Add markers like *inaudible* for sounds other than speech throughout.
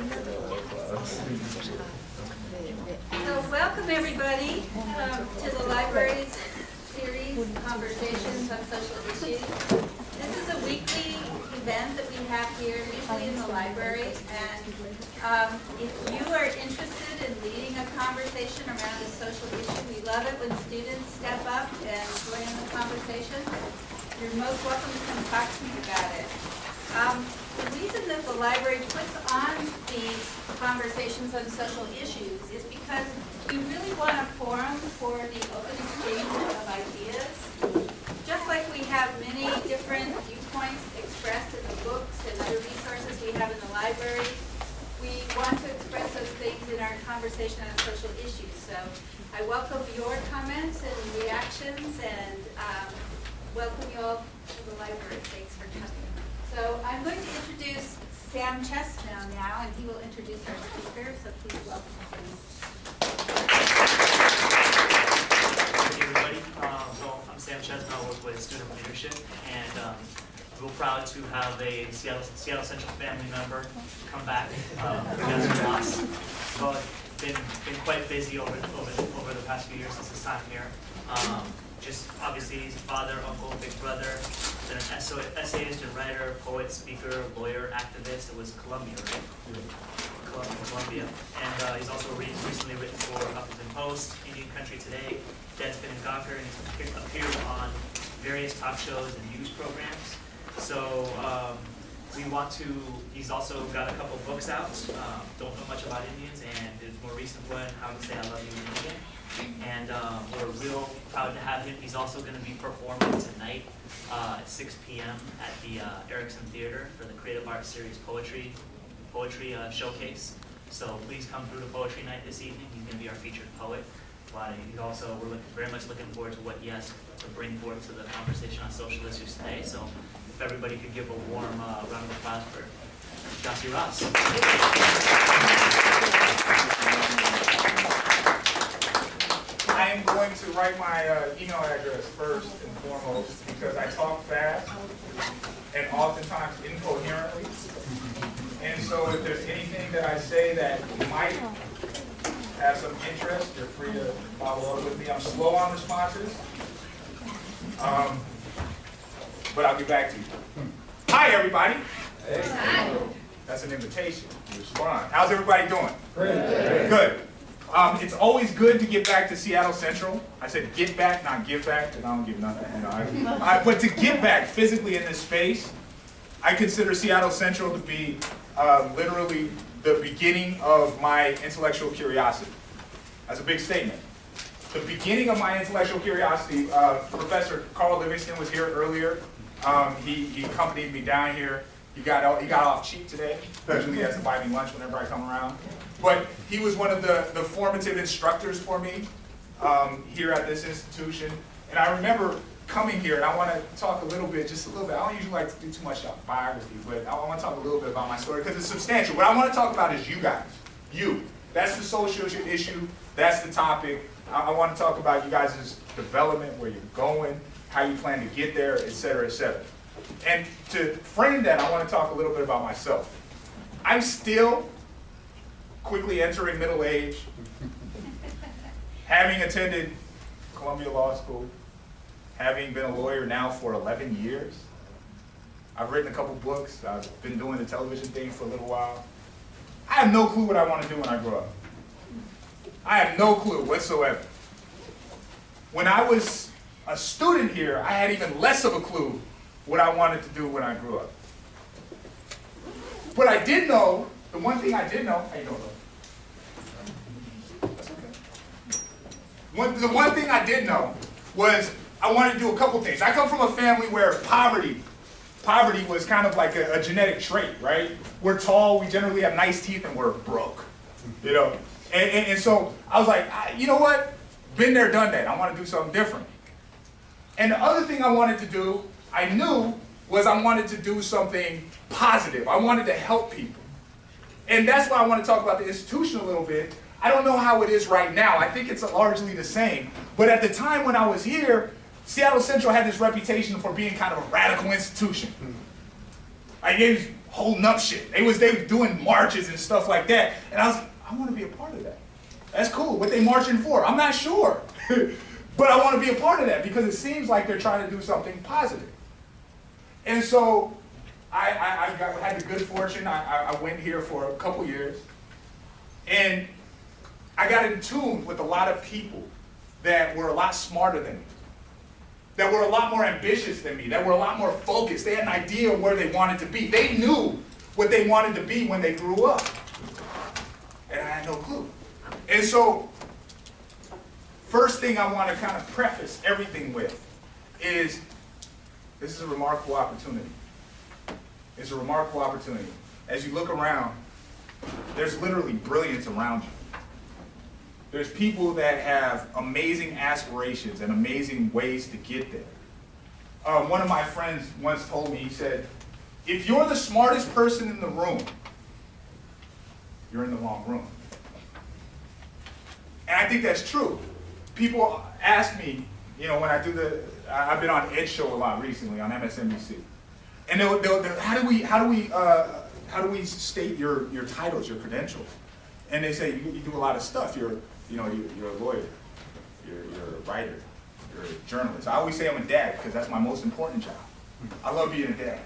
So welcome everybody um, to the library's series, Conversations on Social Issues. This is a weekly event that we have here, usually in the library. And um, if you are interested in leading a conversation around a social issue, we love it when students step up and join in the conversation. You're most welcome to come talk to me about it. Um, the reason that the library puts on these conversations on social issues is because we really want a forum for the open exchange of ideas. Just like we have many different viewpoints expressed in the books and other resources we have in the library, we want to express those things in our conversation on social issues. So I welcome your comments and reactions and um, welcome you all to the library. Thanks for coming. So I'm going to introduce Sam Chestnut now, and he will introduce our speaker, so please welcome him. Hey everybody, uh, well, I'm Sam Chesma, I work with Student Leadership, and um, real proud to have a Seattle, Seattle Central family member come back um, against us. Well, been been quite busy over over over the past few years since his time here. Um, just obviously he's father, uncle, big brother, been an essayist and writer, poet, speaker, lawyer, activist. It was Columbia, right? Columbia, Columbia. And uh, he's also re- recently written for Huffington Post, Indian Country Today, Deadspin and Gawker, and he's appeared on various talk shows and news programs. So um, we want to, he's also got a couple books out, um, Don't Know Much About Indians, and his more recent one, How to Say I Love You in Indian. And um, we're real proud to have him. He's also going to be performing tonight uh, at 6 p.m. at the uh, Erickson Theater for the Creative Arts Series Poetry poetry uh, showcase. So please come through to poetry night this evening. He's going to be our featured poet. But he's also we're looking, very much looking forward to what he has to bring forth to the conversation on social issues today. So everybody could give a warm uh, round of applause for Gyasi Ross. I am going to write my uh, email address first and foremost because I talk fast and oftentimes incoherently. And so if there's anything that I say that might have some interest, you're free to follow up with me. I'm slow on responses, um, but I'll get back to you. Hi, everybody. That's an invitation. Respond. How's everybody doing? Good. Um, it's always good to get back to Seattle Central. I said get back, not give back, and I don't give nothing. You know, I, I, but to get back physically in this space, I consider Seattle Central to be uh, literally the beginning of my intellectual curiosity. That's a big statement. The beginning of my intellectual curiosity, uh, Professor Carl Livingston was here earlier. Um, he, he accompanied me down here. He got, out, he got off cheap today. Usually he has to buy me lunch whenever I come around. But he was one of the, the formative instructors for me um, here at this institution. And I remember coming here, and I want to talk a little bit, just a little bit. I don't usually like to do too much biography, but I want to talk a little bit about my story because it's substantial. What I want to talk about is you guys, you. That's the social issue. That's the topic. I, I want to talk about you guys' development, where you're going, how you plan to get there, et cetera, et cetera. And to frame that, I want to talk a little bit about myself. I'm still quickly entering middle age, having attended Columbia Law School, having been a lawyer now for 11 years. I've written a couple books. I've been doing the television thing for a little while. I have no clue what I want to do when I grow up. I have no clue whatsoever. When I was a student here, I had even less of a clue what I wanted to do when I grew up. But I did know, the one thing I did know, how you doing? That's okay. One, the one thing I did know was I wanted to do a couple things. I come from a family where poverty, poverty was kind of like a, a genetic trait, right? We're tall, we generally have nice teeth, and we're broke, you know? And, and, and so I was like, I, you know what? Been there, done that. I want to do something different. And the other thing I wanted to do, I knew, was I wanted to do something positive. I wanted to help people. And that's why I want to talk about the institution a little bit. I don't know how it is right now. I think it's largely the same. But at the time when I was here, Seattle Central had this reputation for being kind of a radical institution. Hmm. I gave holding up shit. They was they were doing marches and stuff like that. And I was like, I want to be a part of that. That's cool. What they marching for? I'm not sure. *laughs* but I want to be a part of that because it seems like they're trying to do something positive. And so I, I, I got, had the good fortune. I, I, went here for a couple years. And I got in tune with a lot of people that were a lot smarter than me, that were a lot more ambitious than me, that were a lot more focused. They had an idea of where they wanted to be. They knew what they wanted to be when they grew up. And I had no clue. And so, first thing I want to kind of preface everything with is this is a remarkable opportunity. It's a remarkable opportunity. As you look around, there's literally brilliance around you. There's people that have amazing aspirations and amazing ways to get there. Um, one of my friends once told me, he said, if you're the smartest person in the room, you're in the wrong room. And I think that's true. People ask me, you know, when I do the, I've been on Ed Show a lot recently on MSNBC. And they'll, they'll, they'll- how do we, how do we, uh, how do we state your, your titles, your credentials? And they say, you, you do a lot of stuff. You're, you know, you're, you're a lawyer, you're, you're a writer, you're a journalist. I always say I'm a dad because that's my most important job. I love being a dad.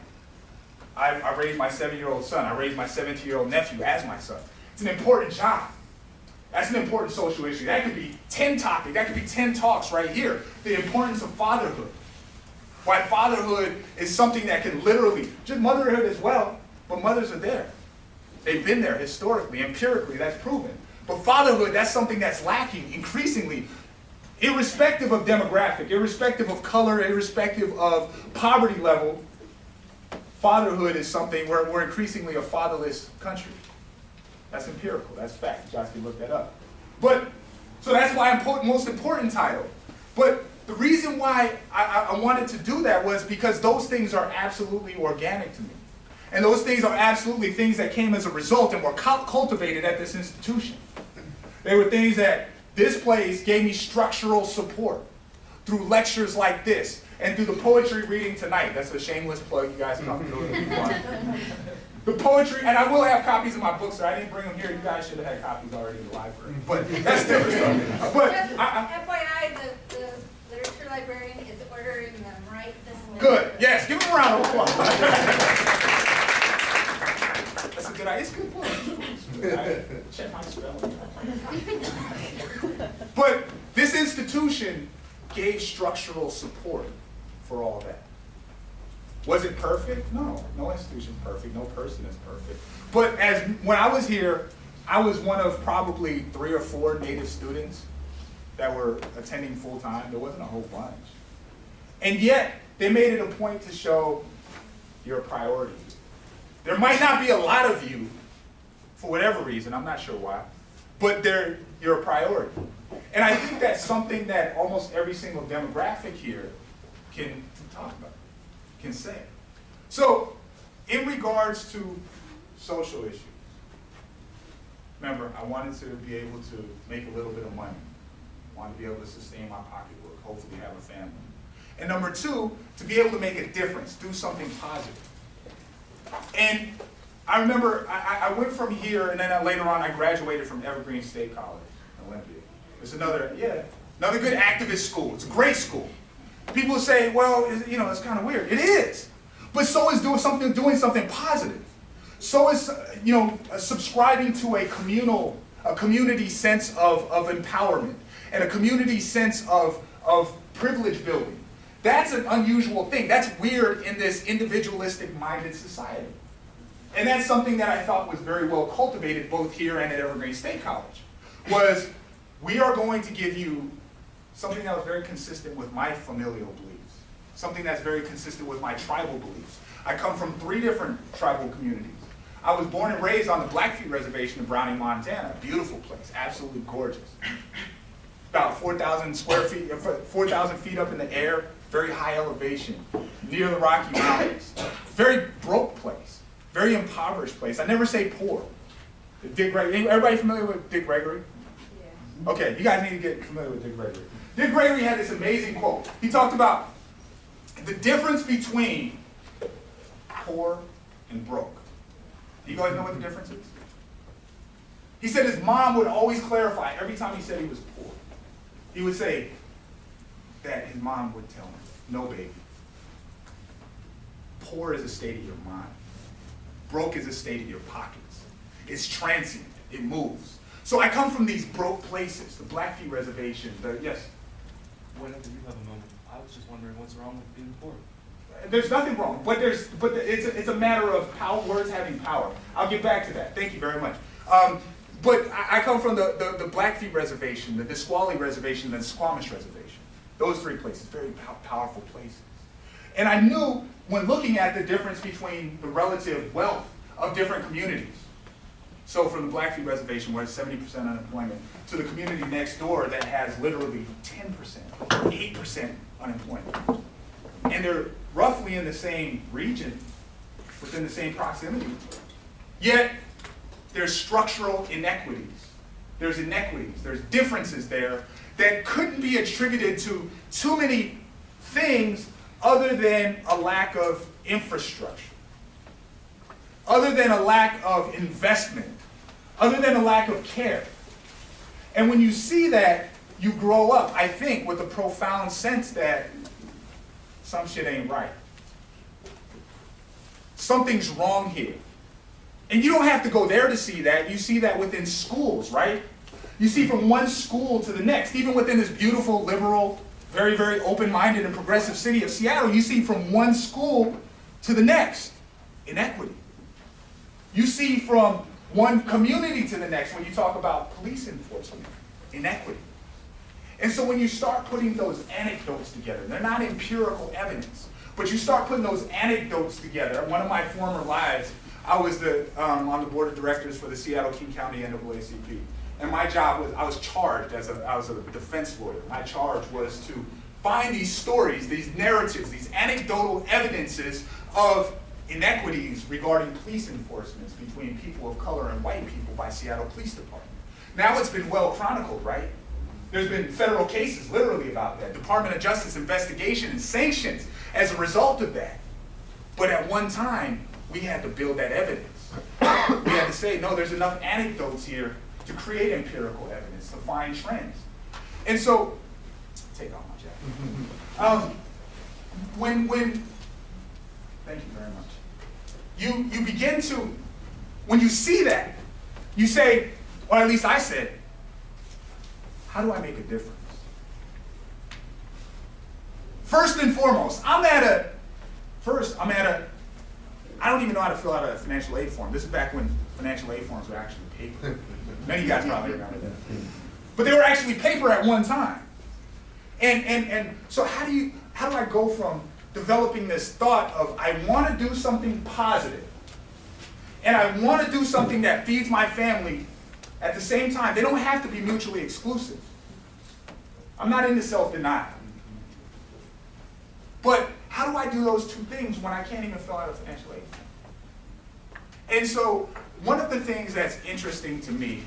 I, I raised my seven-year-old son. I raised my 17-year-old nephew as my son. It's an important job. That's an important social issue. That could be 10 topics. That could be 10 talks right here. The importance of fatherhood. Why fatherhood is something that can literally, just motherhood as well, but mothers are there. They've been there historically, empirically, that's proven. But fatherhood, that's something that's lacking increasingly, irrespective of demographic, irrespective of color, irrespective of poverty level. Fatherhood is something where we're increasingly a fatherless country. That's empirical, that's fact. You guys can look that up. But, so that's why most important title. But the reason why I, I, I wanted to do that was because those things are absolutely organic to me. And those things are absolutely things that came as a result and were cultivated at this institution. They were things that this place gave me structural support through lectures like this and through the poetry reading tonight. That's a shameless plug. You guys come through if you want. *laughs* The poetry, and I will have copies of my books. So I didn't bring them here. You guys should have had copies already in the library. But that's different stuff. But Just I, FYI, the, the literature librarian is ordering them right this I, minute. good. Yes. Give them a round of applause. That's a good idea. It's a good book. I check my spelling. But this institution gave structural support for all that. Was it perfect? No, no institution's perfect, no person is perfect. But as when I was here, I was one of probably three or four native students that were attending full time. There wasn't a whole bunch. And yet, they made it a point to show you're a priority. There might not be a lot of you, for whatever reason, I'm not sure why, but they're, you're a priority. And I think that's something that almost every single demographic here can talk about, can say. So, in regards to social issues, remember, I wanted to be able to make a little bit of money. I wanted to be able to sustain my pocketbook, hopefully have a family. And number two, to be able to make a difference, do something positive. And I remember I, I- went from here, and then I- later on I graduated from Evergreen State College, Olympia. It's another, yeah, another good activist school. It's a great school. People say, well, you know, it's kind of weird. It is, but so is doing something, doing something positive. So is, you know, subscribing to a communal, a community sense of, of empowerment and a community sense of, of privilege building. That's an unusual thing. That's weird in this individualistic minded society. And that's something that I thought was very well cultivated both here and at Evergreen State College. Was we are going to give you something that was very consistent with my familial beliefs, something that's very consistent with my tribal beliefs. I come from three different tribal communities. I was born and raised on the Blackfeet Reservation in Browning, Montana. Beautiful place, absolutely gorgeous. About 4,000 square feet, uh, 4,000 feet up in the air, very high elevation, near the Rocky Mountains. Very broke place, very impoverished place. I never say poor. Dick Gregory, everybody familiar with Dick Gregory? Yeah. Okay, you guys need to get familiar with Dick Gregory. Dick Gregory had this amazing quote. He talked about the difference between poor and broke. Do you guys know what the difference is? He said his mom would always clarify every time he said he was poor. He would say that his mom would tell him, no, baby. Poor is a state of your mind. Broke is a state of your pockets. It's transient. It moves. So I come from these broke places, the Blackfeet Reservation, the, yes, Whenever you have a moment, I was just wondering what's wrong with being poor. There's nothing wrong, but there's, but it's a, it's a matter of power, words having power. I'll get back to that. Thank you very much. Um, but I, I come from the, the, the Blackfeet Reservation, the Nisqually Reservation, and the Suquamish Reservation. Those three places, very pow- powerful places. And I knew when looking at the difference between the relative wealth of different communities. So from the Blackfeet Reservation, where it's 70% unemployment, to the community next door that has literally 10%, 8% unemployment and they're roughly in the same region, within the same proximity. Yet, there's structural inequities. There's inequities, there's differences there that couldn't be attributed to too many things other than a lack of infrastructure, other than a lack of investment, other than a lack of care. And when you see that, you grow up, I think, with a profound sense that some shit ain't right. Something's wrong here. And you don't have to go there to see that. You see that within schools, right? You see from one school to the next, even within this beautiful, liberal, very, very open minded and progressive city of Seattle, you see from one school to the next inequity. You see from one community to the next when you talk about police enforcement, inequity. And so when you start putting those anecdotes together, they're not empirical evidence, but you start putting those anecdotes together. One of my former lives, I was the, um, on the board of directors for the Seattle King County NAACP. And my job was, I was charged as a, I was a defense lawyer. My charge was to find these stories, these narratives, these anecdotal evidences of inequities regarding police enforcements between people of color and white people by Seattle Police Department. Now it's been well chronicled, right? There's been federal cases literally about that, Department of Justice investigation and sanctions as a result of that. But at one time, we had to build that evidence. We had to say, no, there's enough anecdotes here to create empirical evidence, to find trends. And so, take off my jacket. Um, when, when, thank you very much. You, you begin to, when you see that, you say, or at least I said, how do I make a difference? First and foremost, I'm at a, first, I'm at a, I don't even know how to fill out a financial aid form. This is back when financial aid forms were actually paper. *laughs* Many of you guys probably remember that. But they were actually paper at one time. And, and, and so how do you, how do I go from developing this thought of I want to do something positive and I want to do something that feeds my family at the same time, they don't have to be mutually exclusive. I'm not into self-denial. But how do I do those two things when I can't even fill out a financial aid? And so one of the things that's interesting to me,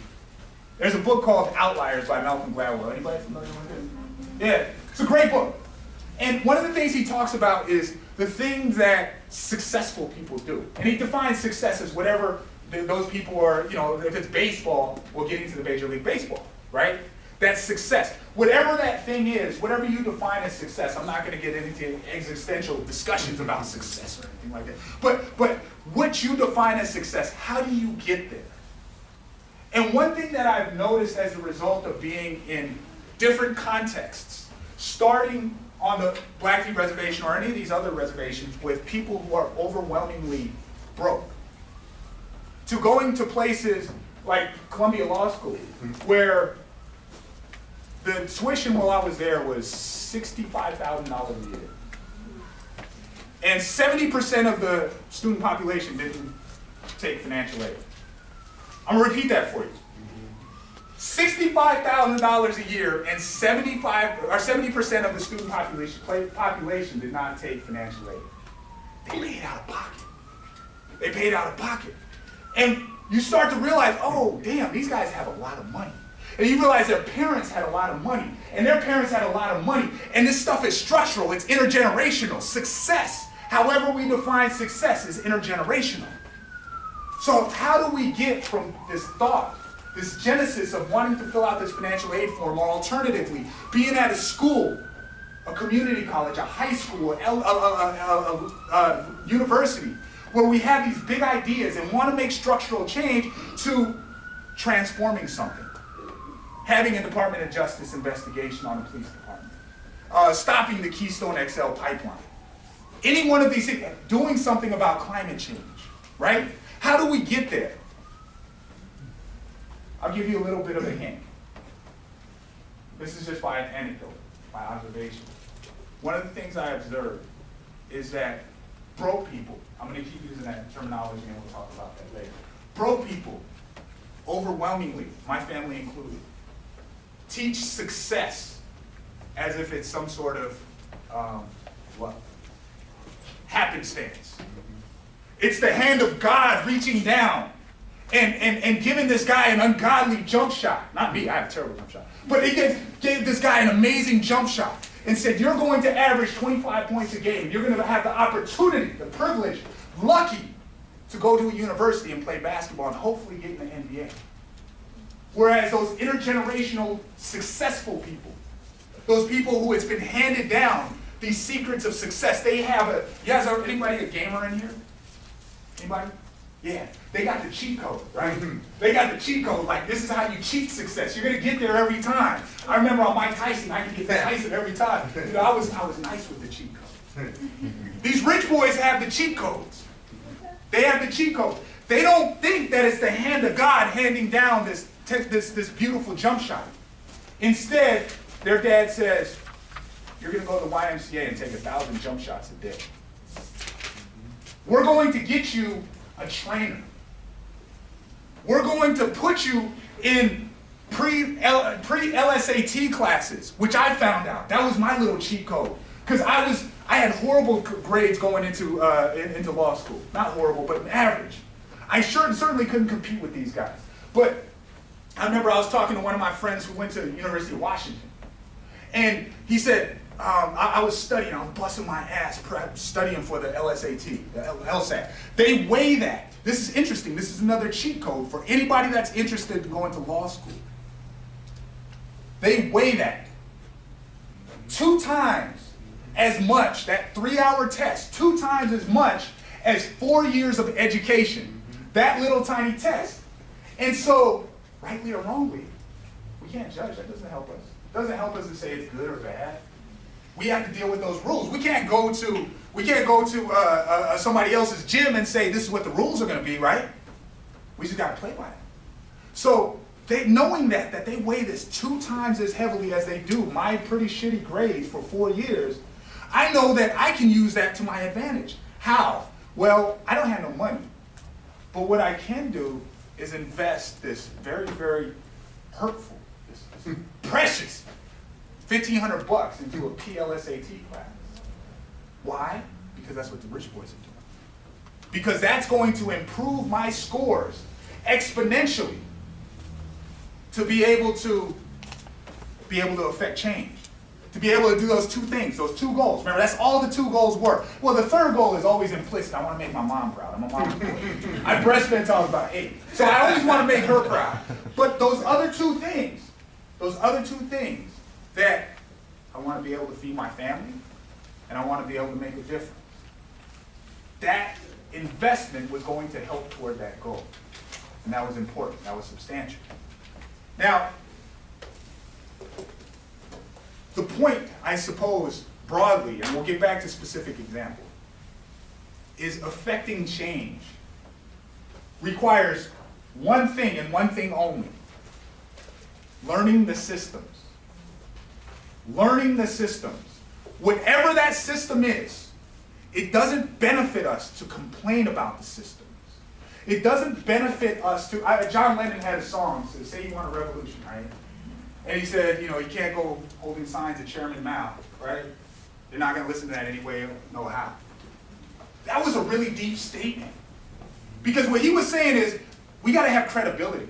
there's a book called Outliers by Malcolm Gladwell. Anybody familiar with it? Yeah, it's a great book. And one of the things he talks about is the things that successful people do. And he defines success as whatever th- those people are, you know, if it's baseball, we're getting to the Major League Baseball, right? That's success. Whatever that thing is, whatever you define as success, I'm not going to get into existential discussions about success or anything like that. But, but what you define as success, how do you get there? And one thing that I've noticed as a result of being in different contexts, starting on the Blackfeet Reservation or any of these other reservations with people who are overwhelmingly broke, to going to places like Columbia Law School, where the tuition while I was there was $65,000 a year. And 70% of the student population didn't take financial aid. I'm gonna repeat that for you. $65,000 a year and 75 or 70% of the student population population did not take financial aid. They paid out of pocket. They paid out of pocket. And you start to realize, oh, damn, these guys have a lot of money. And you realize their parents had a lot of money, and their parents had a lot of money. And this stuff is structural, it's intergenerational. Success, however we define success, is intergenerational. So how do we get from this thought, this genesis of wanting to fill out this financial aid form, or alternatively, being at a school, a community college, a high school, a, a, a, a, university, where we have these big ideas and want to make structural change to transforming something. Having a Department of Justice investigation on a police department. Uh, stopping the Keystone XL pipeline. Any one of these things, doing something about climate change, right? How do we get there? I'll give you a little bit of a hint. This is just by an anecdote, by observation. One of the things I observed is that broke people, I'm gonna keep using that terminology and we'll talk about that later. Broke people, overwhelmingly, my family included, teach success as if it's some sort of, um, what? Happenstance. It's the hand of God reaching down and, and, and giving this guy an ungodly jump shot. Not me, I have a terrible jump shot. But he gave, gave this guy an amazing jump shot and said, You're going to average 25 points a game. You're going to have the opportunity, the privilege, lucky to go to a university and play basketball and hopefully get in the NBA. Whereas those intergenerational successful people, those people who it's been handed down, these secrets of success, they have a, you guys are, anybody a gamer in here? Anybody? Yeah, they got the cheat code, right? Hmm. They got the cheat code, like this is how you cheat success. You're gonna get there every time. I remember on Mike Tyson, I could get to Tyson every time. You know, I was, I was nice with the cheat code. Hmm. *laughs* These rich boys have the cheat codes. They have the cheat codes. They don't think that it's the hand of God handing down this, this, this beautiful jump shot. Instead, their dad says, you're gonna go to the YMCA and take a thousand jump shots a day. We're going to get you a trainer. We're going to put you in pre-L, pre-LSAT classes, which I found out. That was my little cheat code. Because I was, I had horrible grades going into, uh, into law school. Not horrible, but average. I sure, certainly couldn't compete with these guys. But I remember I was talking to one of my friends who went to the University of Washington. And he said, um, I, I was studying, I was busting my ass prep, studying for the LSAT, the LSAT. They weigh that. This is interesting. This is another cheat code for anybody that's interested in going to law school. They weigh that. Two times as much, that three hour test, two times as much as four years of education. That little tiny test. And so, rightly or wrongly, we can't judge. That doesn't help us. It doesn't help us to say it's good or bad. We have to deal with those rules. We can't go to we can't go to uh, uh, somebody else's gym and say this is what the rules are going to be, right? We just got to play by it. So they knowing that that they weigh this two times as heavily as they do my pretty shitty grades for four years, I know that I can use that to my advantage. How? Well, I don't have no money, but what I can do is invest this very very hurtful, this, this *laughs* precious 1500 bucks into a PLSAT class. Why? Because that's what the rich boys are doing. Because that's going to improve my scores exponentially to be able to be able to affect change. To be able to do those two things, those two goals. Remember, that's all the two goals were. Well, the third goal is always implicit. I want to make my mom proud. I'm a mom. I breastfed until I was about eight. So I always want to make her proud. But those other two things, those other two things, that I want to be able to feed my family and I want to be able to make a difference. That investment was going to help toward that goal. And that was important, that was substantial. Now, the point, I suppose, broadly, and we'll get back to specific example, is affecting change requires one thing and one thing only learning the systems learning the systems. Whatever that system is, it doesn't benefit us to complain about the systems. It doesn't benefit us to. I, John Lennon had a song, said, "Say you want a revolution, right?" And he said, you know, you can't go holding signs at Chairman Mao, right? They're not going to listen to that anyway, no how. That was a really deep statement. Because what he was saying is, we got to have credibility.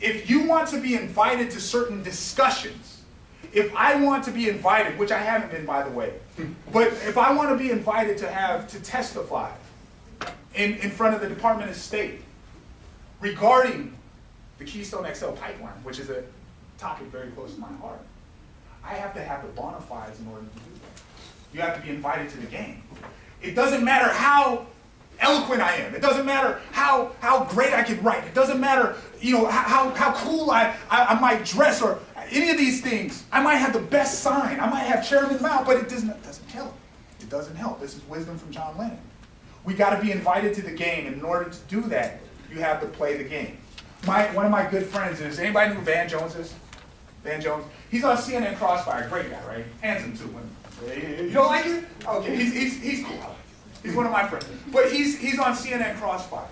If you want to be invited to certain discussions, if I want to be invited, which I haven't been by the way, but if I want to be invited to have to testify in, in front of the Department of State regarding the Keystone XL pipeline, which is a topic very close to my heart. I have to have the bona fides in order to do that. You have to be invited to the game. It doesn't matter how eloquent I am. It doesn't matter how, how great I can write. It doesn't matter, you know, how, how cool I, I, I might dress or any of these things. I might have the best sign. I might have Chairman Mao, but it doesn't, it doesn't help. It doesn't help. This is wisdom from John Lennon. We got to be invited to the game, and in order to do that, you have to play the game. My, one of my good friends is, anybody know who Van Jones is? Van Jones? He's on CNN Crossfire, great guy, right? Handsome too. You don't like it? Okay, he's, he's, he's cool. He's one of my friends. But he's, he's on CNN Crossfire.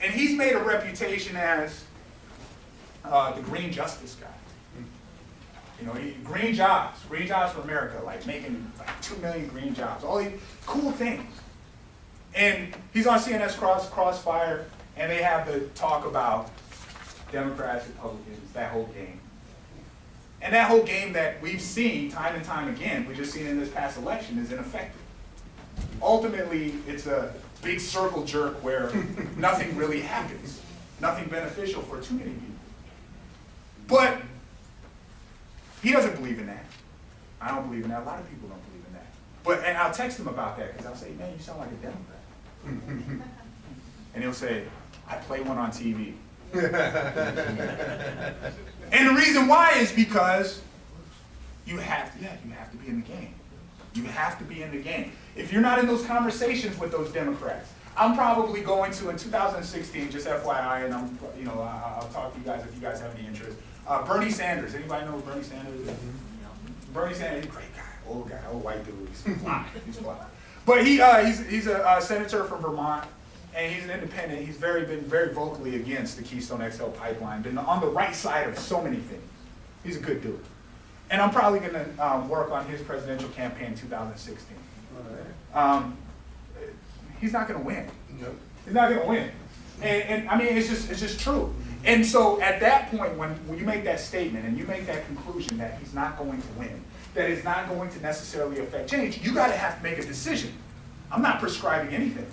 And he's made a reputation as uh, the green justice guy. You know, he, green jobs, green jobs for America, like making like two million green jobs, all these cool things. And he's on CNN Cross, Crossfire, and they have the talk about Democrats, Republicans, that whole game. And that whole game that we've seen time and time again, we just seen in this past election, is ineffective. Ultimately, it's a big circle jerk where *laughs* nothing really happens, nothing beneficial for too many people. But he doesn't believe in that. I don't believe in that. A lot of people don't believe in that. But and I'll text him about that because I'll say, man, you sound like a Democrat. *laughs* and he'll say, I play one on TV. *laughs* and the reason why is because you have to, yeah, you have to be in the game. You have to be in the game. If you're not in those conversations with those Democrats, I'm probably going to in 2016, just FYI, and I'm, you know, I- I'll talk to you guys if you guys have any interest. Uh, Bernie Sanders, anybody know who Bernie Sanders is? Bernie Sanders, great guy, old guy, old white dude, he's fly, he's fly. But he, uh, he's, he's a uh, senator from Vermont, and he's an independent. He's very been very vocally against the Keystone XL pipeline, been on the right side of so many things. He's a good dude. And I'm probably going to um, work on his presidential campaign in 2016. Um, he's not going to win. He's not going to win. And, and I mean, it's just it's just true. And so at that point, when, when you make that statement and you make that conclusion that he's not going to win, that it's not going to necessarily affect change, you got to have to make a decision. I'm not prescribing anything.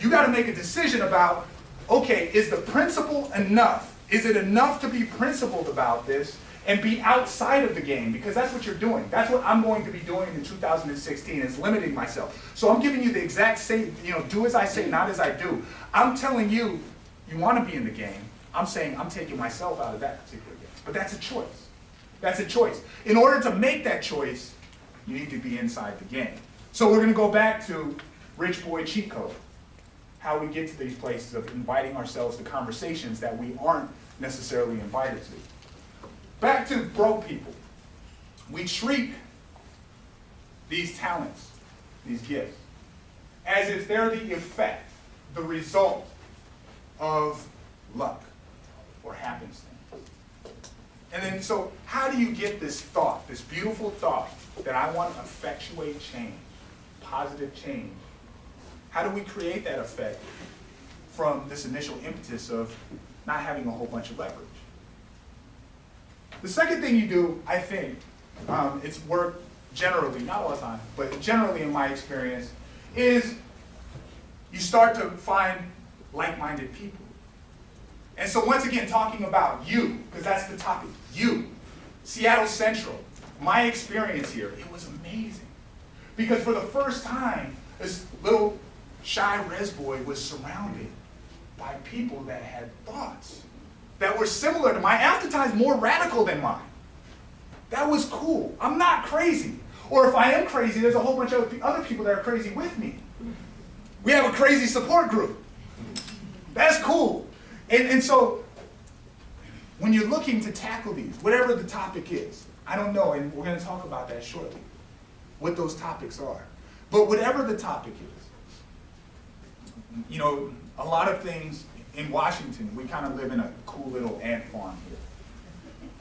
You got to make a decision about, okay, is the principle enough? Is it enough to be principled about this and be outside of the game? Because that's what you're doing. That's what I'm going to be doing in 2016 is limiting myself. So I'm giving you the exact same, you know, do as I say, not as I do. I'm telling you, you want to be in the game. I'm saying I'm taking myself out of that particular game. But that's a choice. That's a choice. In order to make that choice, you need to be inside the game. So we're going to go back to Rich Boy Cheat Code how we get to these places of inviting ourselves to conversations that we aren't necessarily invited to. Back to broke people. We treat these talents, these gifts, as if they're the effect, the result of luck or happenstance. And then, so how do you get this thought, this beautiful thought, that I want to effectuate change, positive change? How do we create that effect from this initial impetus of not having a whole bunch of leverage? The second thing you do, I think, um, it's worked generally, not all the time, but generally in my experience, is you start to find like-minded people. And so once again, talking about you, because that's the topic, you. Seattle Central, my experience here, it was amazing. Because for the first time, this little shy res boy was surrounded by people that had thoughts that were similar to mine, oftentimes more radical than mine. That was cool. I'm not crazy. Or if I am crazy, there's a whole bunch of other people that are crazy with me. We have a crazy support group. That's cool. And, and so, when you're looking to tackle these, whatever the topic is, I don't know, and we're going to talk about that shortly, what those topics are. But whatever the topic is, you know, a lot of things in Washington, we kind of live in a cool little ant farm here.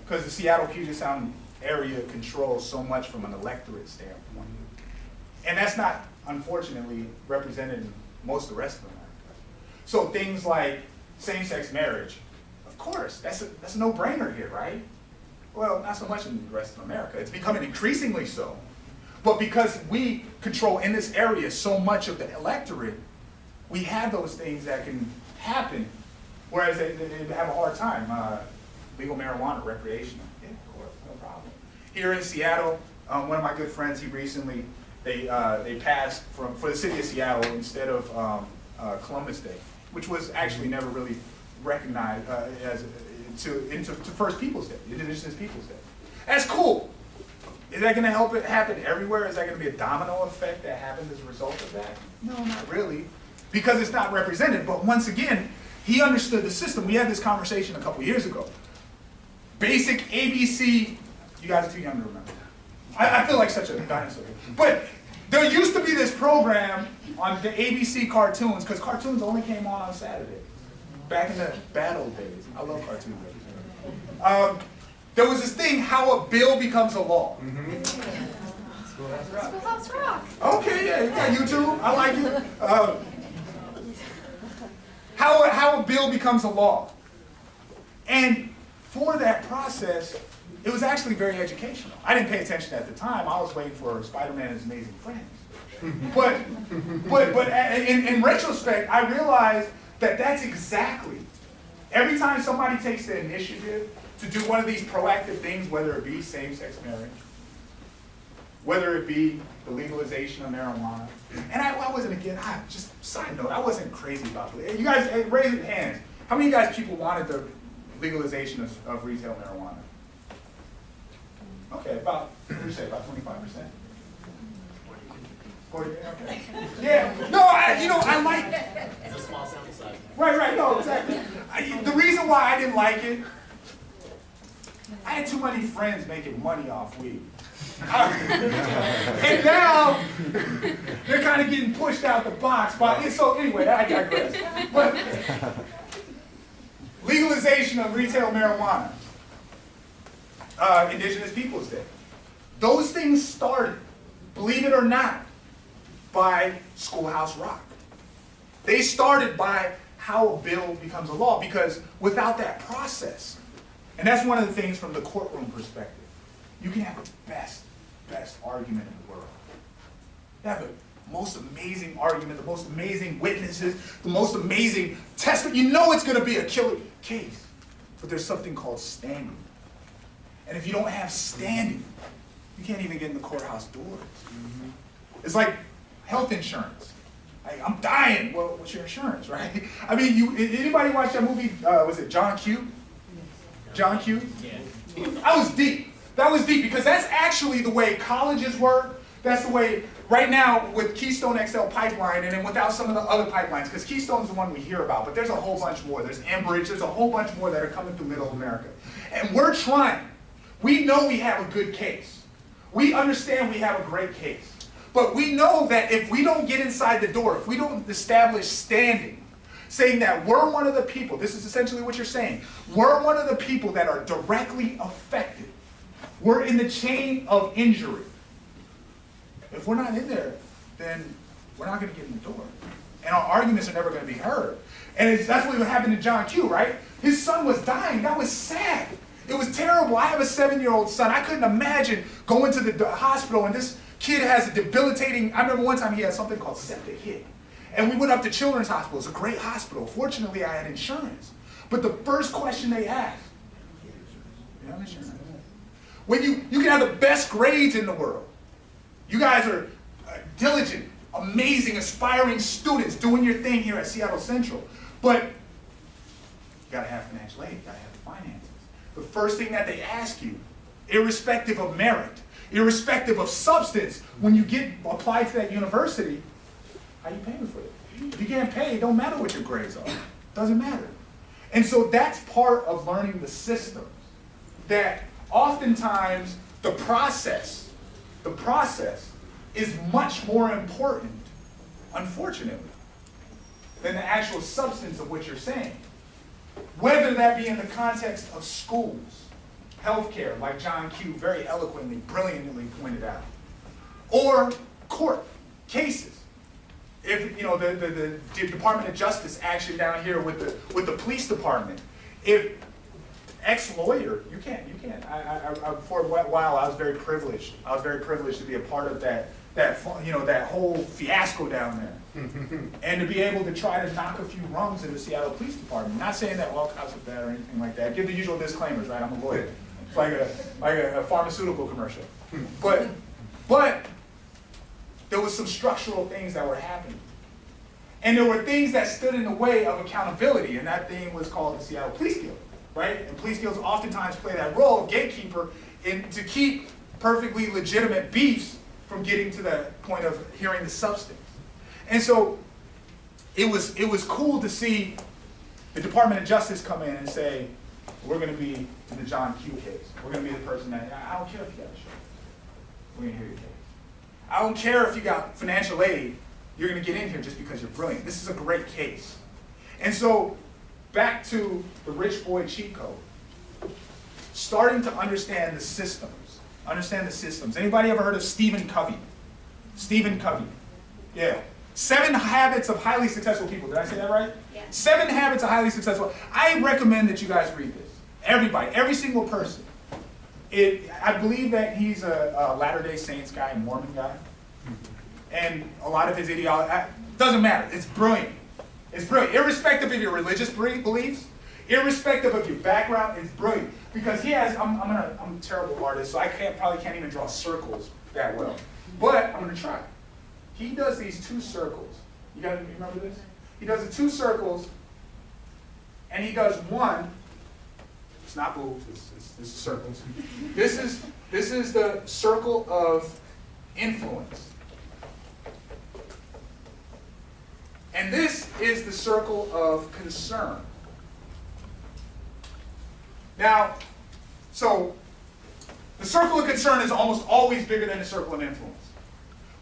Because the Seattle Puget Sound area controls so much from an electorate standpoint. And that's not, unfortunately, represented in most of the rest of America. So things like same-sex marriage, of course, that's a, that's a no-brainer here, right? Well, not so much in the rest of America. It's becoming increasingly so. But because we control in this area so much of the electorate, we have those things that can happen, whereas they, they they have a hard time. Uh, legal marijuana, recreational, yeah, of course, no problem. Here in Seattle, um, one of my good friends, he recently, they, uh, they passed from, for the city of Seattle, instead of um, uh, Columbus Day, which was actually never really recognized uh, as, to, into, to First Peoples Day, Indigenous Peoples Day. That's cool. Is that gonna help it happen everywhere? Is that gonna be a domino effect that happens as a result of that? No, not really, because it's not represented, but once again, he understood the system. We had this conversation a couple years ago. Basic ABC, you guys are too young to remember that. I, I feel like such a dinosaur. But there used to be this program on the ABC cartoons, because cartoons only came on on Saturday, back in the bad old days. I love cartoons. Um, there was this thing, how a bill becomes a law. Schoolhouse Rock. Okay, yeah, you got YouTube. I like you. Um, how, a- how a bill becomes a law. And for that process, it was actually very educational. I didn't pay attention at the time. I was waiting for Spider-Man and His Amazing Friends. *laughs* But, but, but in, in retrospect, I realized that that's exactly, every time somebody takes the initiative to do one of these proactive things, whether it be same-sex marriage, whether it be the legalization of marijuana. And I, I wasn't again, I, just side note, I wasn't crazy about it. You guys, hey, raise your hands. How many of you guys people wanted the legalization of, of retail marijuana? Okay, about, what do you say, about twenty-five percent? Forty, okay. Yeah, no, I, you know, I like, It's a small sample size. Right, right, no, exactly. I, the reason why I didn't like it, I had too many friends making money off weed. *laughs* and now they're kind of getting pushed out the box. But so anyway, I digress. But legalization of retail marijuana, uh, Indigenous Peoples Day, those things started, believe it or not, by Schoolhouse Rock. They started by how a bill becomes a law because without that process, and that's one of the things from the courtroom perspective, you can have the best, best argument in the world. You have the most amazing argument, the most amazing witnesses, the most amazing testament. You know it's going to be a killer case. But there's something called standing. And if you don't have standing, you can't even get in the courthouse doors. It's like health insurance. Like, I'm dying. Well, what's your insurance, *laughs* right? I mean, you. Anybody watch that movie? Uh, was it John Q? John Q. Yeah. That was deep. That was deep because that's actually the way colleges work. That's the way right now with Keystone XL pipeline, and then without some of the other pipelines, because Keystone's the one we hear about, but there's a whole bunch more. There's Enbridge. There's a whole bunch more that are coming through Middle America, and we're trying. We know we have a good case. We understand we have a great case. But we know that if we don't get inside the door, if we don't establish standing, saying that we're one of the people, this is essentially what you're saying, we're one of the people that are directly affected. We're in the chain of injury. If we're not in there, then we're not going to get in the door. And our arguments are never going to be heard. And that's what happened to John Q, right? His son was dying. That was sad. It was terrible. I have a seven-year-old son. I couldn't imagine going to the, the hospital and this kid has a debilitating, I remember one time he had something called septic hip. And we went up to Children's Hospital. It's a great hospital. Fortunately, I had insurance. But the first question they asked, you have insurance? When you, you can have the best grades in the world. You guys are uh, diligent, amazing, aspiring students doing your thing here at Seattle Central. But you gotta have financial aid, you gotta have the finances. The first thing that they ask you, irrespective of merit, irrespective of substance, when you get applied to that university, how you paying for it? If you can't pay, it don't matter what your grades are. Doesn't matter. And so that's part of learning the systems. That oftentimes the process, the process is much more important, unfortunately, than the actual substance of what you're saying. Whether that be in the context of schools, healthcare, like John Q very eloquently, brilliantly pointed out, or court cases. If you know the, the, the Department of Justice action down here with the with the police department, if ex-lawyer, you can't, you can't. I, I, I, for a while, I was very privileged. I was very privileged to be a part of that that you know that whole fiasco down there. *laughs* and to be able to try to knock a few rungs in the Seattle Police Department. Not saying that all cops are bad or anything like that. Give the usual disclaimers, right? I'm a lawyer. It's like a like a, a pharmaceutical commercial. But but there was some structural things that were happening. And there were things that stood in the way of accountability, and that thing was called the Seattle Police Guild, right? And police guilds oftentimes play that role of gatekeeper in to keep perfectly legitimate beefs from getting to the point of hearing the substance. And so it was it was cool to see the Department of Justice come in and say, we're gonna be in the John Q case. We're gonna be the person that, I don't care if you got a show. We're gonna hear your case. I don't care if you got financial aid, you're gonna get in here just because you're brilliant. This is a great case. And so, back to the rich boy cheat code. Starting to understand the systems. Understand the systems. Anybody ever heard of Stephen Covey? Stephen Covey. Yeah. Seven habits of highly successful people. Did I say that right? Yeah. Seven habits of highly successful. I recommend that you guys read this. Everybody, every single person. It, I believe that he's a, a Latter-day Saints guy, Mormon guy, and a lot of his ideology uh, doesn't matter. It's brilliant. It's brilliant, irrespective of your religious beliefs, irrespective of your background. It's brilliant because he has. I'm, I'm, gonna, I'm a terrible artist, so I can't probably can't even draw circles that well, but I'm gonna try. He does these two circles. You guys remember this? He does the two circles, and he does one. It's not boobs. It's, it's, this is circles. This is this is the circle of influence. And this is the circle of concern. Now, so the circle of concern is almost always bigger than the circle of influence.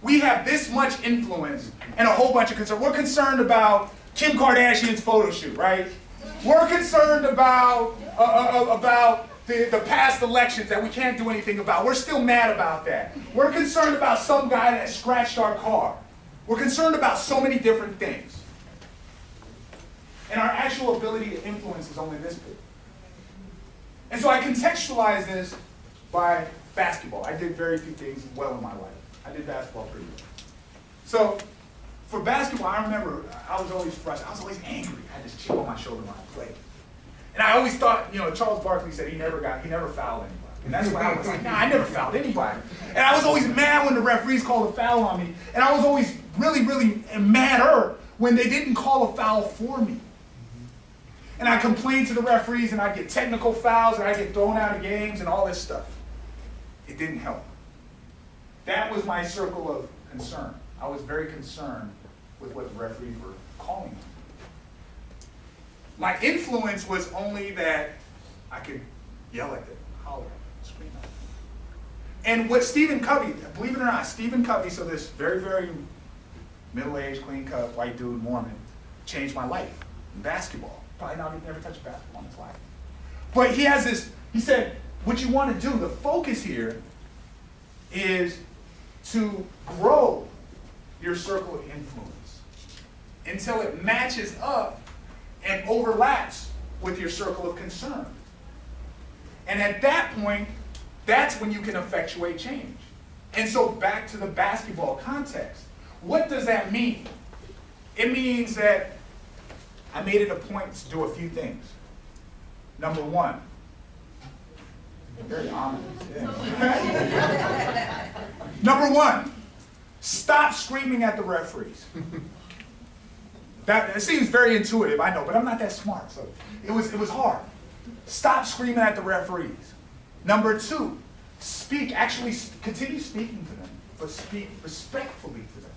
We have this much influence and a whole bunch of concern. We're concerned about Kim Kardashian's photo shoot, right? We're concerned about uh, uh, uh, about the, the past elections that we can't do anything about. We're still mad about that. We're concerned about some guy that scratched our car. We're concerned about so many different things. And our actual ability to influence is only this big. And so I contextualize this by basketball. I did very few things well in my life. I did basketball pretty well. So for basketball, I remember I was always frustrated. I was always angry. I had this chip on my shoulder when I played. And I always thought, you know, Charles Barkley said he never got, he never fouled anybody. And that's why I was like, nah, I never fouled anybody. And I was always mad when the referees called a foul on me. And I was always really, really madder when they didn't call a foul for me. And I complained to the referees and I get technical fouls and I get thrown out of games and all this stuff. It didn't help. That was my circle of concern. I was very concerned with what the referees were calling me. My influence was only that I could yell at them, holler, scream at them. And what Stephen Covey, believe it or not, Stephen Covey, so this very, very middle-aged, clean-cut, white dude, Mormon, changed my life in basketball. Probably not never touched basketball in his life. But he has this, he said, what you want to do, the focus here is to grow your circle of influence until it matches up and overlaps with your circle of concern. And at that point, that's when you can effectuate change. And so back to the basketball context. What does that mean? It means that I made it a point to do a few things. Number one, very ominous. yeah. *laughs* Number one, stop screaming at the referees. That it seems very intuitive, I know, but I'm not that smart, so it was it was hard. Stop screaming at the referees. Number two, speak. Actually, continue speaking to them, but speak respectfully to them.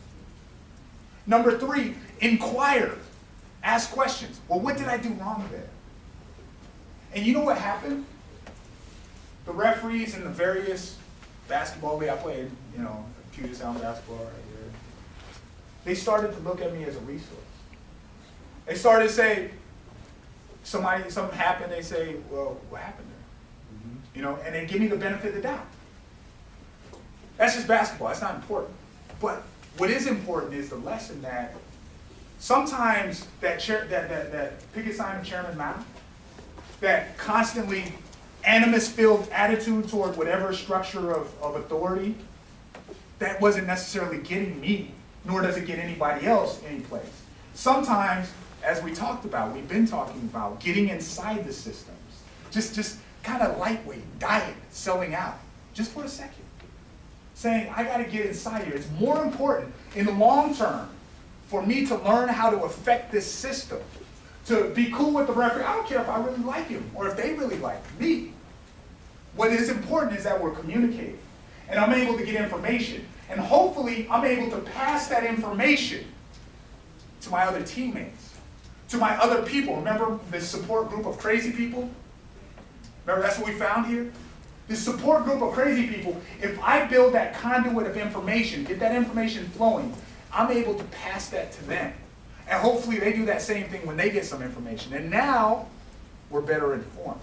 Number three, inquire. Ask questions. Well, what did I do wrong there? And you know what happened? The referees in the various basketball league I played, you know, Puget Sound basketball right here, they started to look at me as a resource. They started to say, somebody, something happened, they say, well, what happened? You know, and they give me the benefit of the doubt. That's just basketball, that's not important. But what is important is the lesson that sometimes that chair, that, that, that picket sign of Chairman Mao, that constantly animus-filled attitude toward whatever structure of, of authority, that wasn't necessarily getting me nor does it get anybody else any place. Sometimes, as we talked about, we've been talking about getting inside the systems, just, just kind of lightweight, diet, selling out, just for a second. Saying, I gotta get inside here. It's more important in the long term for me to learn how to affect this system, to be cool with the referee. I don't care if I really like him or if they really like me. What is important is that we're communicating and I'm able to get information. And hopefully, I'm able to pass that information to my other teammates, to my other people. Remember this support group of crazy people? Remember that's what we found here? This support group of crazy people, if I build that conduit of information, get that information flowing, I'm able to pass that to them. And hopefully they do that same thing when they get some information. And now, we're better informed.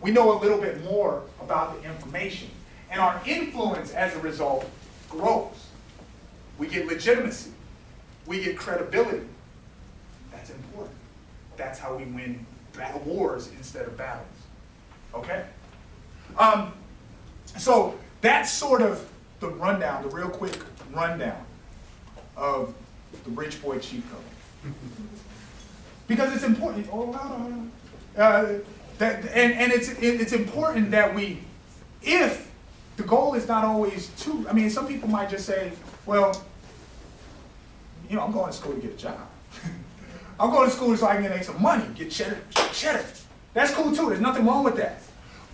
We know a little bit more about the information. And our influence as a result grows. We get legitimacy. We get credibility. That's important. That's how we win wars instead of battles. Okay? Um, so that's sort of the rundown, the real quick rundown of the Rich Boy Cheat Code. *laughs* Because it's important. Oh, hold. Uh, that, and and it's, it, it's important that we, if the goal is not always to, I mean, some people might just say, well, you know, I'm going to school to get a job. *laughs* I'm going to school so I can make some money, get cheddar, cheddar. That's cool too, there's nothing wrong with that.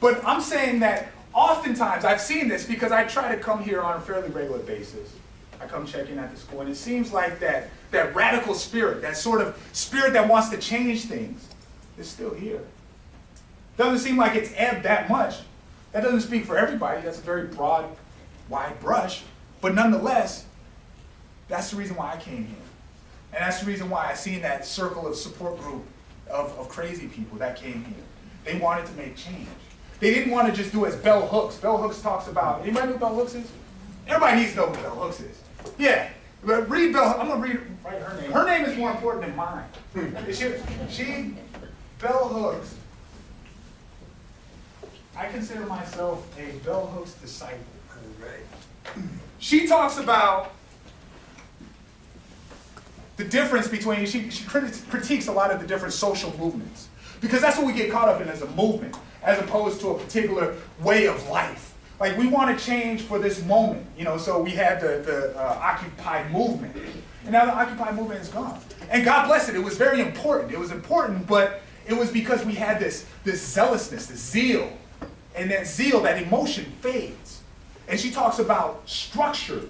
But I'm saying that oftentimes, I've seen this because I try to come here on a fairly regular basis. I come check in at the school, and it seems like that, that radical spirit, that sort of spirit that wants to change things, is still here. Doesn't seem like it's ebbed that much. That doesn't speak for everybody. That's a very broad, wide brush. But nonetheless, that's the reason why I came here. And that's the reason why I seen that circle of support group of, of crazy people that came here. They wanted to make change. They didn't want to just do as Bell Hooks. Bell Hooks talks about, anybody know Bell Hooks is? Everybody needs to know who Bell Hooks is. Yeah, but read Bell, I'm gonna read her name. Her name is more important than mine. she, she, Bell Hooks, I consider myself a Bell Hooks disciple. She talks about the difference between, she, she critiques a lot of the different social movements. Because that's what we get caught up in as a movement, as opposed to a particular way of life. Like we want to change for this moment, you know, so we had the, the uh, Occupy movement. And now the Occupy movement is gone. And God bless it, it was very important. It was important, but it was because we had this, this zealousness, this zeal. And that zeal, that emotion fades. And she talks about structured,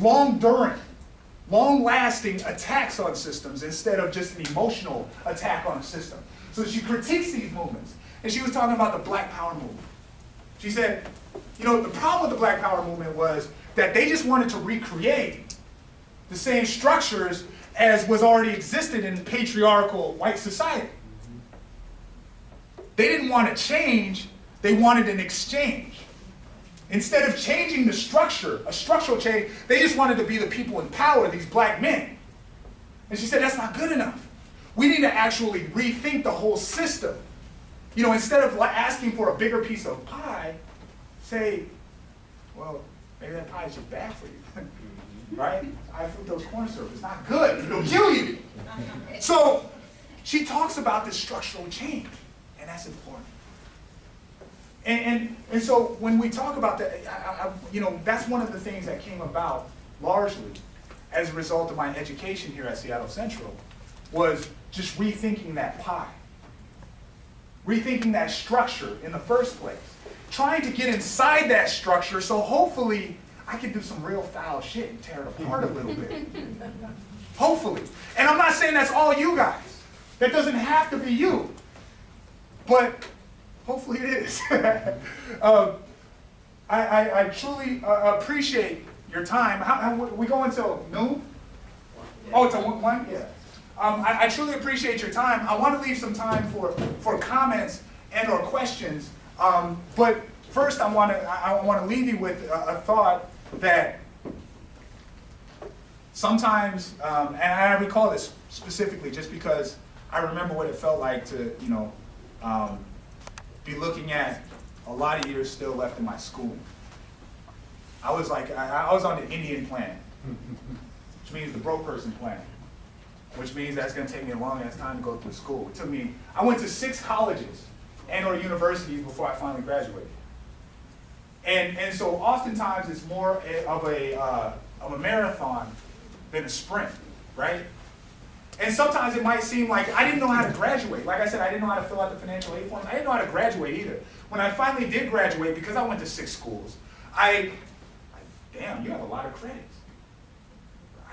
long-during, long-lasting attacks on systems instead of just an emotional attack on a system. So she critiques these movements. And she was talking about the Black Power movement. She said, you know, the problem with the Black Power movement was that they just wanted to recreate the same structures as was already existed in patriarchal white society. They didn't want to change, they wanted an exchange. Instead of changing the structure, a structural change, they just wanted to be the people in power, these black men. And she said, that's not good enough. We need to actually rethink the whole system. You know, instead of li- asking for a bigger piece of pie, say, well, maybe that pie is just bad for you. *laughs* Mm-hmm. right? I food those corn syrup. It's not good. It'll kill you. *laughs* So she talks about this structural change, and that's important. And, and, and so when we talk about that, I, I, you know, that's one of the things that came about largely as a result of my education here at Seattle Central was just rethinking that pie. Rethinking that structure in the first place. Trying to get inside that structure so hopefully I can do some real foul shit and tear it apart a little bit. *laughs* Hopefully. And I'm not saying that's all you guys. That doesn't have to be you. But hopefully it is. *laughs* um, I, I, I truly uh, appreciate your time. How, how, we go until noon? Oh, until one, one? Yeah. Um, I, I truly appreciate your time. I want to leave some time for, for comments and or questions. Um, but first, I want to I, want to leave you with a, a thought that sometimes, um, and I recall this specifically just because I remember what it felt like to, you know, um, be looking at a lot of years still left in my school. I was like, I, I was on the Indian plan. which means the broke person plan, which means that's gonna take me a long ass time to go through school. It took me, I went to six colleges and or universities before I finally graduated. And, and so oftentimes it's more of a, uh, of a marathon than a sprint, right? And sometimes it might seem like I didn't know how to graduate. Like I said, I didn't know how to fill out the financial aid forms. I didn't know how to graduate either. When I finally did graduate, because I went to six schools, I, I damn, you have a lot of credits.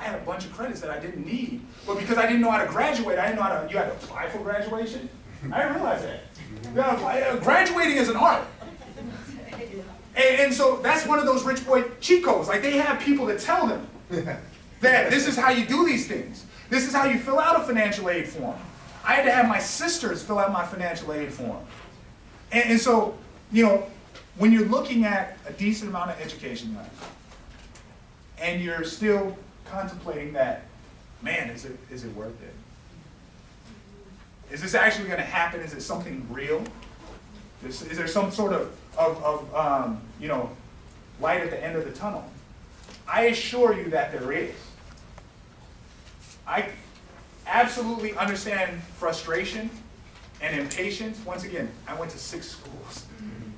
I had a bunch of credits that I didn't need, but because I didn't know how to graduate, I didn't know how to, you had to apply for graduation? I didn't realize that. Apply- uh, graduating is an art. And, and so that's one of those rich boy cheat codes. Like they have people that tell them that this is how you do these things. This is how you fill out a financial aid form. I had to have my sisters fill out my financial aid form. And, and so, you know, when you're looking at a decent amount of education and you're still contemplating that, man, is it, is it worth it? Is this actually gonna happen? Is it something real? Is, is there some sort of, of, of um, you know, light at the end of the tunnel? I assure you that there is. I absolutely understand frustration and impatience. Once again, I went to six schools.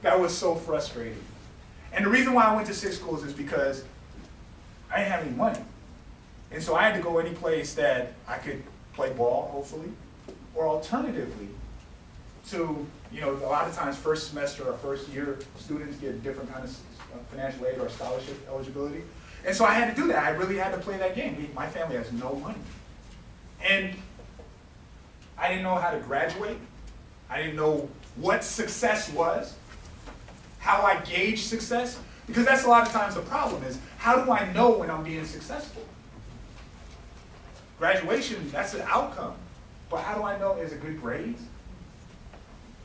That was so frustrating. And the reason why I went to six schools is because I didn't have any money. And so I had to go any place that I could play ball, hopefully, or alternatively, to, you know, a lot of times first semester or first year, students get different kind of uh, financial aid or scholarship eligibility. And so I had to do that. I really had to play that game. My family has no money. And I didn't know how to graduate. I didn't know what success was, how I gauge success, because that's a lot of times the problem is, how do I know when I'm being successful? Graduation, that's an outcome, but how do I know is it good grades?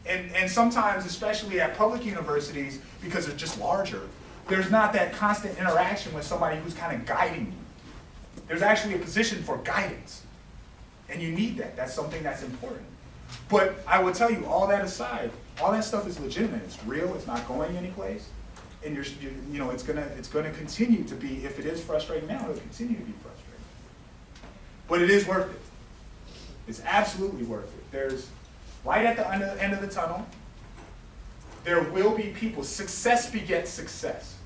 And, and sometimes, especially at public universities, because they're just larger, there's not that constant interaction with somebody who's kind of guiding you. There's actually a position for guidance. And you need that. That's something that's important. But I will tell you, all that aside, all that stuff is legitimate. It's real. It's not going anyplace. And you're, you, you know, it's gonna, it's gonna continue to be, if it is frustrating now, it'll continue to be frustrating. But it is worth it. It's absolutely worth it. There's light at the end of, the tunnel. There will be people. Success begets success.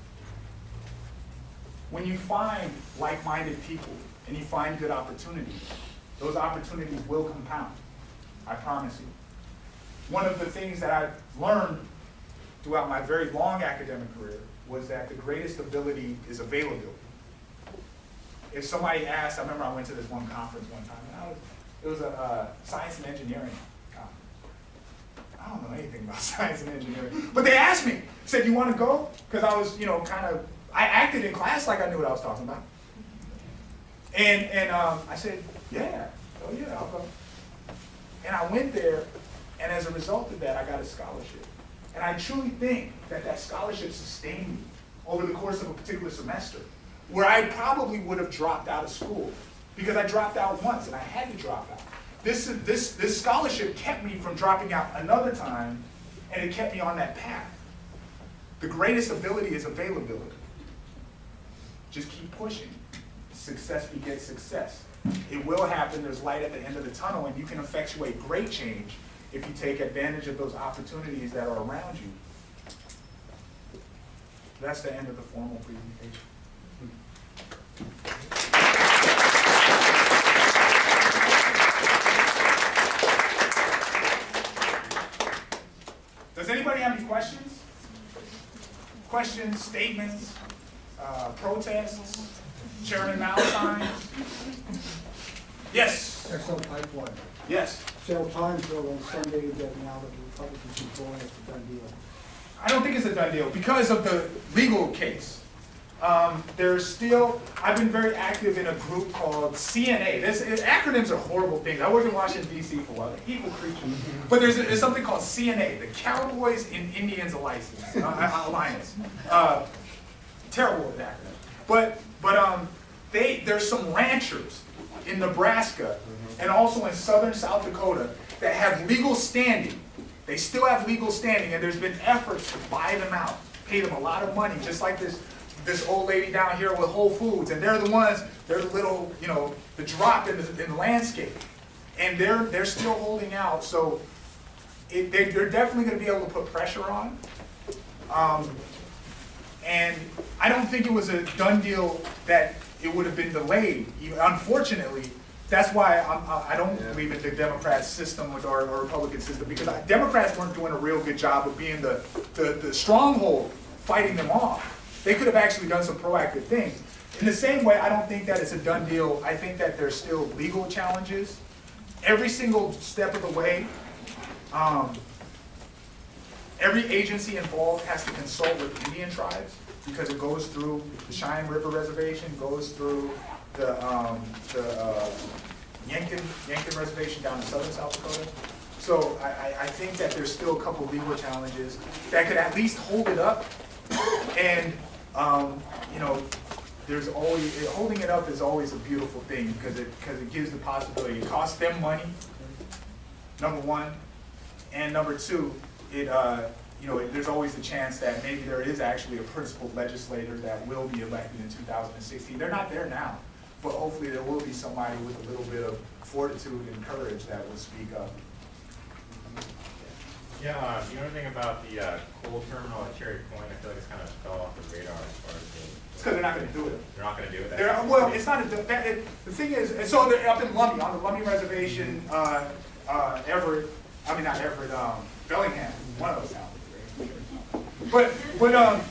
When you find like-minded people and you find good opportunities, those opportunities will compound. I promise you. One of the things that I've learned throughout my very long academic career was that the greatest ability is availability. If somebody asked, I remember I went to this one conference one time, and I was, it was a uh, science and engineering conference. I don't know anything about *laughs* science and engineering, but they asked me, said, "You want to go?" Because I was, you know, kind of, I acted in class like I knew what I was talking about. And and um, I said, "Yeah, oh yeah, I'll go." And I went there, and as a result of that, I got a scholarship. And I truly think that that scholarship sustained me over the course of a particular semester, where I probably would have dropped out of school because I dropped out once and I had to drop out. This, this, this scholarship kept me from dropping out another time, and it kept me on that path. The greatest ability is availability. Just keep pushing. Success begets success. It will happen, there's light at the end of the tunnel, and you can effectuate great change if you take advantage of those opportunities that are around you. That's the end of the formal presentation. Does anybody have any questions? Questions, statements, uh, protests, Chairman Valentine? Yes, Excellent pipeline. yes. Several times though on Sunday that now that the Republicans are going, it's a done deal. I don't think it's a done deal because of the legal case. Um, there's still, I've been very active in a group called CNA. This, it- acronyms are horrible things. I worked in Washington DC for a while, evil creatures. But there's, a- there's something called CNA, the Cowboys and Indians Alliance. uh, Alliance. Uh, terrible with acronyms. But, but um, they, there's some ranchers in Nebraska and also in southern South Dakota that have legal standing. They still have legal standing, and there's been efforts to buy them out, pay them a lot of money, just like this this old lady down here with Whole Foods, and they're the ones, they're the little, you know, the drop in the, in the landscape. And they're, they're still holding out, so it, they, they're definitely gonna be able to put pressure on. Um, and I don't think it was a done deal that it would have been delayed. Unfortunately, that's why I'm, I I don't believe in the Democrat system or, or Republican system, because I- Democrats weren't doing a real good job of being the, the, the stronghold, fighting them off. They could have actually done some proactive things. In the same way, I don't think that it's a done deal. I think that there's still legal challenges. Every single step of the way, um, Every agency involved has to consult with Indian tribes because it goes through the Cheyenne River Reservation, goes through the, um, the, uh, Yankton, Yankton Reservation down in southern South Dakota. So I, I, think that there's still a couple legal challenges that could at least hold it up. And, um, you know, there's always, holding it up is always a beautiful thing because it, because it gives the possibility, it costs them money, number one. And number two, it, uh, you know, there's always a chance that maybe there is actually a principled legislator that will be elected in 2016. They're not there now, but hopefully there will be somebody with a little bit of fortitude and courage that will speak up. Yeah, uh, you know anything about the uh, coal terminal at Cherry Point? I feel like it's kind of fell off the radar as far as the. It's because they're not gonna do it. They're not gonna do it? They're, well, it's not, a- that, it, the thing is, and so they're up in Lummi, on the Lummi Reservation, uh, uh, Everett, I mean, not Everett, um, Bellingham, one of those towns. But, but, um,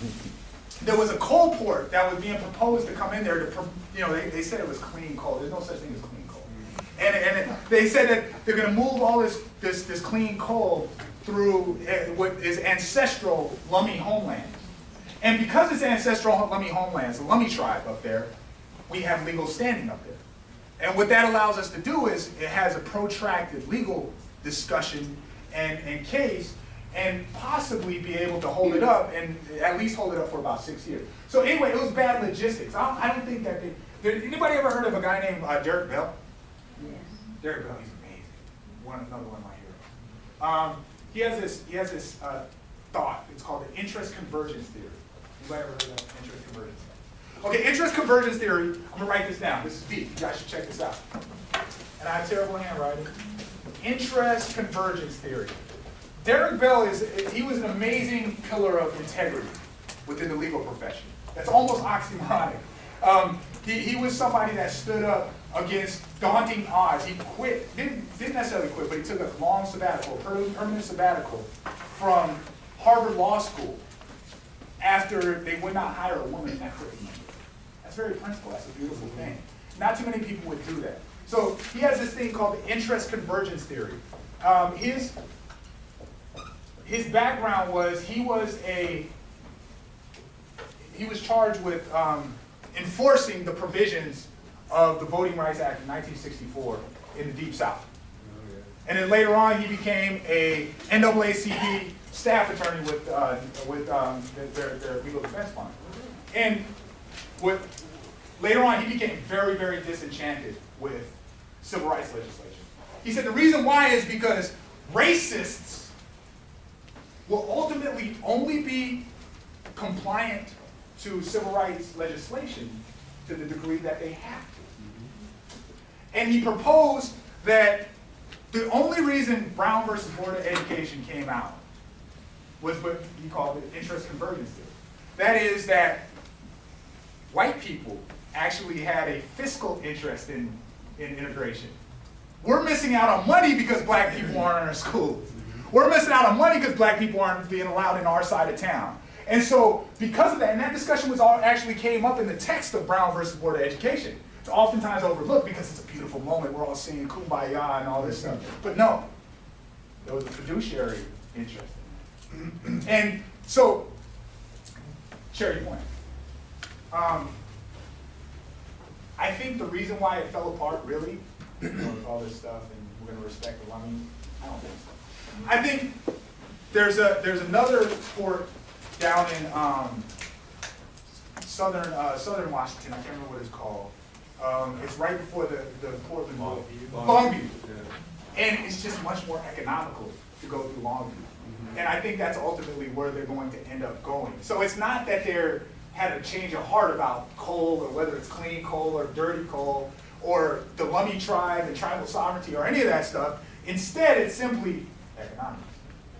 there was a coal port that was being proposed to come in there to, you know, they, they said it was clean coal, there's no such thing as clean coal. And, and it- they said that they're gonna move all this, this, this clean coal through eh, what is ancestral Lummi homeland. And because it's ancestral Lummi homelands, the Lummi tribe up there, we have legal standing up there. And what that allows us to do is, it has a protracted legal discussion and, and case, and possibly be able to hold it up, and at least hold it up for about six years. So anyway, it was bad logistics. I don't, I don't think that they, did anybody ever heard of a guy named uh, Derek Bell? Derek Bell, he's amazing. One, another one of my heroes. Um, he has this, he has this, uh, thought, it's called the interest convergence theory. Anybody ever heard of interest convergence? Okay, interest convergence theory, I'm gonna write this down, this is deep, you guys should check this out. And I have terrible handwriting. Interest convergence theory. Derek Bell is, he was an amazing pillar of integrity within the legal profession. That's almost oxymoronic. Um, he, he was somebody that stood up against daunting odds. He quit, didn't, didn't necessarily quit, but he took a long sabbatical, per- permanent sabbatical from Harvard Law School after they would not hire a woman equity member. That's very principled, that's a beautiful thing. Not too many people would do that. So he has this thing called the interest convergence theory. Um, his, his background was he was a he was charged with um, enforcing the provisions of the Voting Rights Act of 1964 in the Deep South. And then later on, he became a NAACP staff attorney with, uh, with um, their, their legal defense fund. And what, later on, he became very, very disenchanted with civil rights legislation. He said the reason why is because racists will ultimately only be compliant to civil rights legislation to the degree that they have. And he proposed that the only reason Brown versus Board of Education came out was what he called the interest convergence theory. That is that white people actually had a fiscal interest in, in integration. We're missing out on money because black people aren't in our schools. We're missing out on money because black people aren't being allowed in our side of town. And so, because of that, and that discussion was all actually came up in the text of Brown versus Board of Education. It's oftentimes overlooked because it's a beautiful moment. We're all singing kumbaya and all this stuff. But no, there was a fiduciary interest. And so, Cherry Point. Um, I think the reason why it fell apart, really, with all this stuff, and we're going to respect the Lummi, I don't think so. I think there's a there's another port down in um, southern uh, southern Washington. I can't remember what it's called. Um, it's right before the the Portland Longview. Longview, and it's just much more economical to go through Longview. And I think that's ultimately where they're going to end up going. So it's not that they're had a change of heart about coal or whether it's clean coal or dirty coal or the Lummi tribe and tribal sovereignty or any of that stuff. Instead, it's simply economics.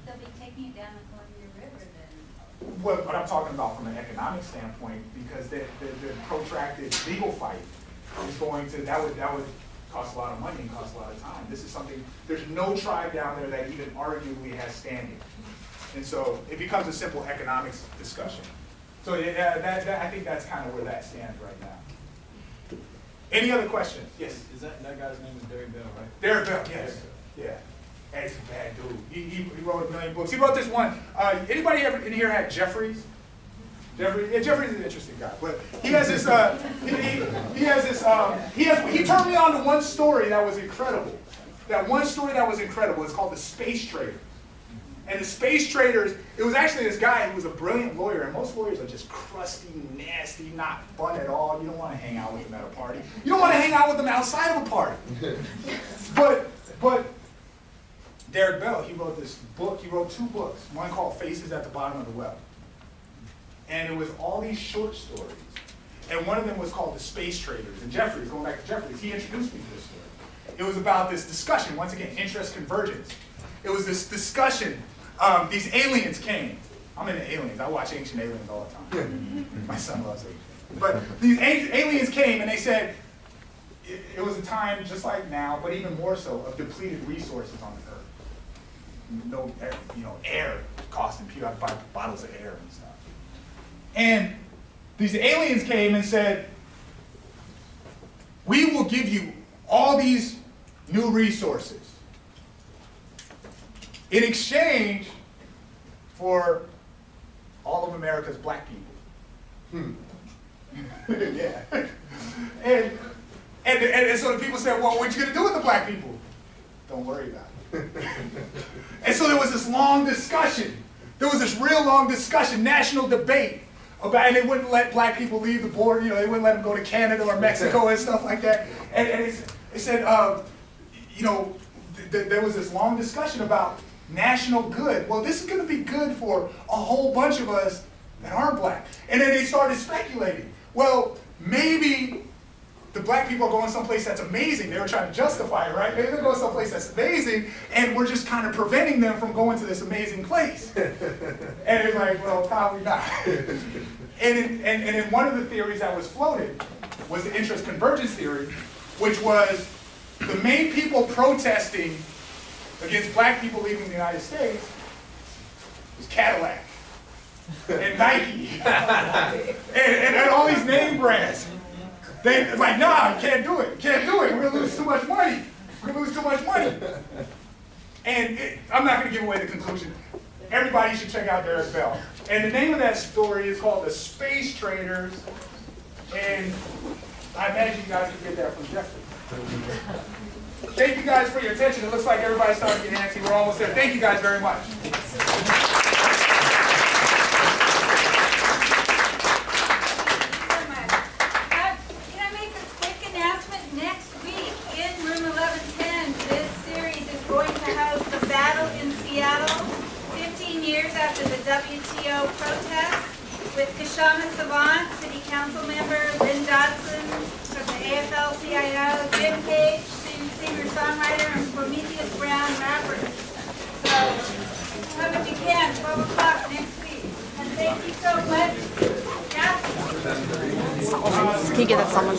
But they'll be taking it down the Columbia River then. What, what I'm talking about from an economic standpoint, because the, the, the protracted legal fight is going to, that would, that would cost a lot of money and cost a lot of time. This is something, there's no tribe down there that even arguably has standing. And so it becomes a simple economics discussion. So yeah, that, that, I think that's kind of where that stands right now. Any other questions? Yes. Is that, that guy's name is Derek Bell, right? Derek Bell, yes, yeah. That's a bad dude. He, he, he wrote a million books. He wrote this one. Uh, anybody ever in here had Jeffries? Jeffrey, yeah, Jeffrey's an interesting guy, but he has this. Uh, he, he, he has this. Um, he has. He turned me on to one story that was incredible. That one story that was incredible. It's called the Space Traders. And the Space Traders. It was actually this guy who was a brilliant lawyer, and most lawyers are just crusty, nasty, not fun at all. You don't want to hang out with them at a party. You don't want to hang out with them outside of a party. *laughs* but but Derek Bell, he wrote this book, he wrote two books, one called Faces at the Bottom of the Well. And it was all these short stories. And one of them was called The Space Traders. And Jeffries, going back to Jeffries, he introduced me to this story. It was about this discussion, once again, interest convergence. It was this discussion, um, these aliens came. I'm into aliens, I watch Ancient Aliens all the time. *laughs* My son loves aliens. But these a- aliens came and they said, it, it was a time just like now, but even more so, of depleted resources on the earth. No, air, you know, air costing people have to buy bottles of air and stuff. And these aliens came and said, "We will give you all these new resources in exchange for all of America's black people." Hmm. *laughs* yeah. And, and, and, so the people said, well, what are you gonna do with the black people? Don't worry about it. *laughs* and so there was this long discussion. There was this real long discussion, national debate about, and they wouldn't let black people leave the border. You know, they wouldn't let them go to Canada or Mexico and stuff like that. And, and they, said, uh, you know, th th there was this long discussion about national good. Well, this is going to be good for a whole bunch of us that aren't black. And then they started speculating. Well, maybe the black people are going someplace that's amazing. They were trying to justify it, right? Maybe they're going someplace that's amazing, and we're just kind of preventing them from going to this amazing place. *laughs* and it's like, well, probably not. and, in, and, and in one of the theories that was floated was the interest convergence theory, which was the main people protesting against black people leaving the United States was Cadillac and Nike and, *laughs* *laughs* and, and all these name brands. They like, nah, can't do it. Can't do it. We're gonna lose too much money. We're gonna lose too much money. And it, I'm not gonna give away the conclusion. Everybody should check out Derek Bell. And the name of that story is called The Space Traders. And I imagine you guys can get that from Jeffrey. Thank you guys for your attention. It looks like everybody's starting to get antsy. We're almost there. Thank you guys very much. so much. Uh, Can I make a quick announcement? Next week, in room 1110, this series is going to host the battle in Seattle, 15 years after the WTO protest, with Sawant, City Council member, Lynn Dodson from the AFL-CIO, Jim Page, singer-songwriter, and Prometheus Brown, rapper. So, come if you can, 12 o'clock next week. And thank you so much. Yeah. Can you get that someone?